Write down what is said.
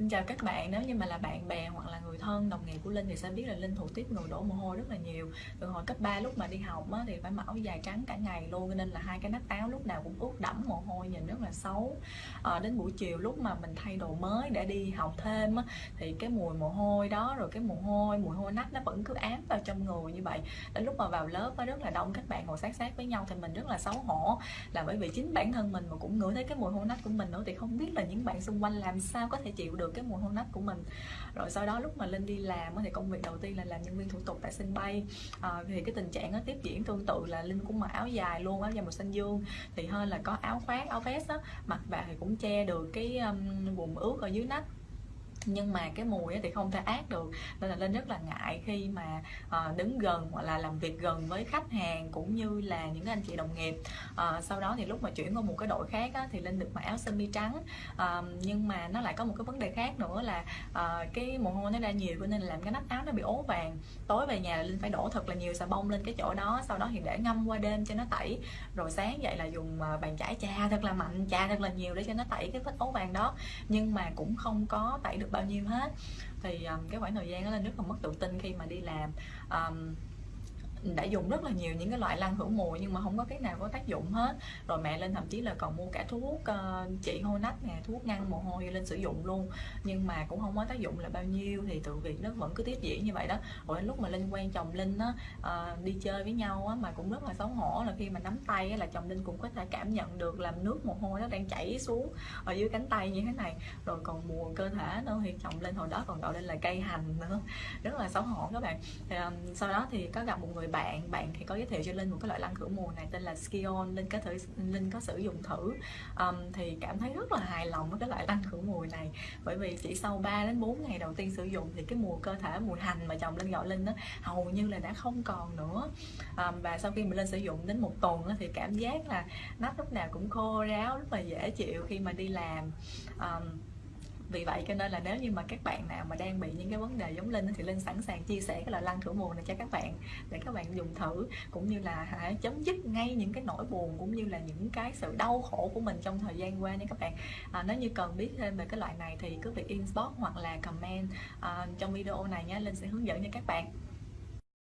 Xin chào các bạn, nếu như mà là bạn bè hoặc là người thân, đồng nghiệp của Linh thì sẽ biết là Linh thủ tiếp người đổ mồ hôi rất là nhiều. Từ hồi cấp 3 lúc mà đi học á, thì phải mặc áo dài trắng cả ngày luôn nên là hai cái nách áo lúc nào cũng ướt đẫm mồ hôi nhìn rất là xấu. À, Đến buổi chiều lúc mà mình thay đồ mới để đi học thêm á, thì cái mùi mồ hôi đó rồi cái mồ hôi, mùi hôi nách nó vẫn cứ ám vào trong người như vậy. Đến lúc mà vào lớp á, rất là đông các bạn ngồi sát sát với nhau thì mình rất là xấu hổ. Là bởi vì chính bản thân mình mà cũng ngửi thấy cái mùi hôi nách của mình nữa thì không biết là những bạn xung quanh làm sao có thể chịu được cái mùa hôn nách của mình. Rồi sau đó lúc mà linh đi làm thì công việc đầu tiên là làm nhân viên thủ tục tại sân bay. À, thì cái tình trạng nó tiếp diễn tương tự là linh cũng mặc áo dài luôn áo dài màu xanh dương. Thì hơn là có áo khoác áo vest á mặc vào thì cũng che được cái um, vùng ướt ở dưới nách nhưng mà cái mùi thì không thể át được. Nên là linh rất là ngại khi mà ờ, đứng gần hoặc là làm việc gần với khách hàng cũng như là những anh chị đồng nghiệp. Ờ, sau đó thì lúc mà chuyển qua một cái đội khác á, thì linh được mặc áo sơ mi trắng. Ờ, nhưng mà nó lại có một cái vấn đề khác nữa là cái mồ hôi nó ra nhiều cho nên là làm cái nắp áo nó bị ố vàng. Tối về nhà là linh phải đổ thật là nhiều xà bông lên cái chỗ đó sau đó thì để ngâm qua đêm cho nó tẩy. Rồi sáng dậy là dùng bàn chải chà thật là mạnh chà thật là nhiều để cho nó tẩy cái vết ố vàng đó. Nhưng mà cũng không có tẩy được bao nhiêu hết. Thì um, cái khoảng thời gian đó là rất là mất tự tin khi mà đi làm. Um, đã dùng rất là nhiều những cái loại lăn khử mùi nhưng mà không có cái nào có tác dụng hết. Rồi mẹ lên thậm chí là còn mua cả thuốc uh, trị hôi nách nè thuốc ngăn mồ hôi lên sử dụng luôn. Nhưng mà cũng không có tác dụng là bao nhiêu thì tự việc nó vẫn cứ tiếp diễn như vậy đó. Rồi lúc mà linh quen chồng linh á uh, đi chơi với nhau á mà cũng rất là xấu hổ là khi mà nắm tay á, là chồng linh cũng có thể cảm nhận được làm nước mồ hôi nó đang chảy xuống ở dưới cánh tay như thế này. Rồi còn mùa cơ thể nữa thì chồng linh hồi đó còn gọi lên là cây hành nữa. Rất là xấu hổ các bạn. Thì, um, sau đó thì có gặp một người bạn bạn thì có giới thiệu cho linh một cái loại lăn khử mùi này tên là Skion linh có thử linh có sử dụng thử. Um, thì cảm thấy rất là hài lòng với cái loại lăn khử mùi này. Bởi vì chỉ sau 3 đến 4 ngày đầu tiên sử dụng thì cái mùi cơ thể mùi hành mà chồng linh gọi linh đó hầu như là đã không còn nữa. Um, và sau khi mình lên sử dụng đến một tuần đó, thì cảm giác là nách lúc nào cũng khô ráo rất là dễ chịu khi mà đi làm. Um, vì vậy cho nên là nếu như mà các bạn nào mà đang bị những cái vấn đề giống linh thì linh sẵn sàng chia sẻ cái loại lăn thử mùa này cho các bạn để các bạn dùng thử cũng như là hãy chấm dứt ngay những cái nỗi buồn cũng như là những cái sự đau khổ của mình trong thời gian qua nha các bạn. À, nếu như cần biết thêm về cái loại này thì cứ việc inbox hoặc là comment à, trong video này nhé linh sẽ hướng dẫn cho các bạn.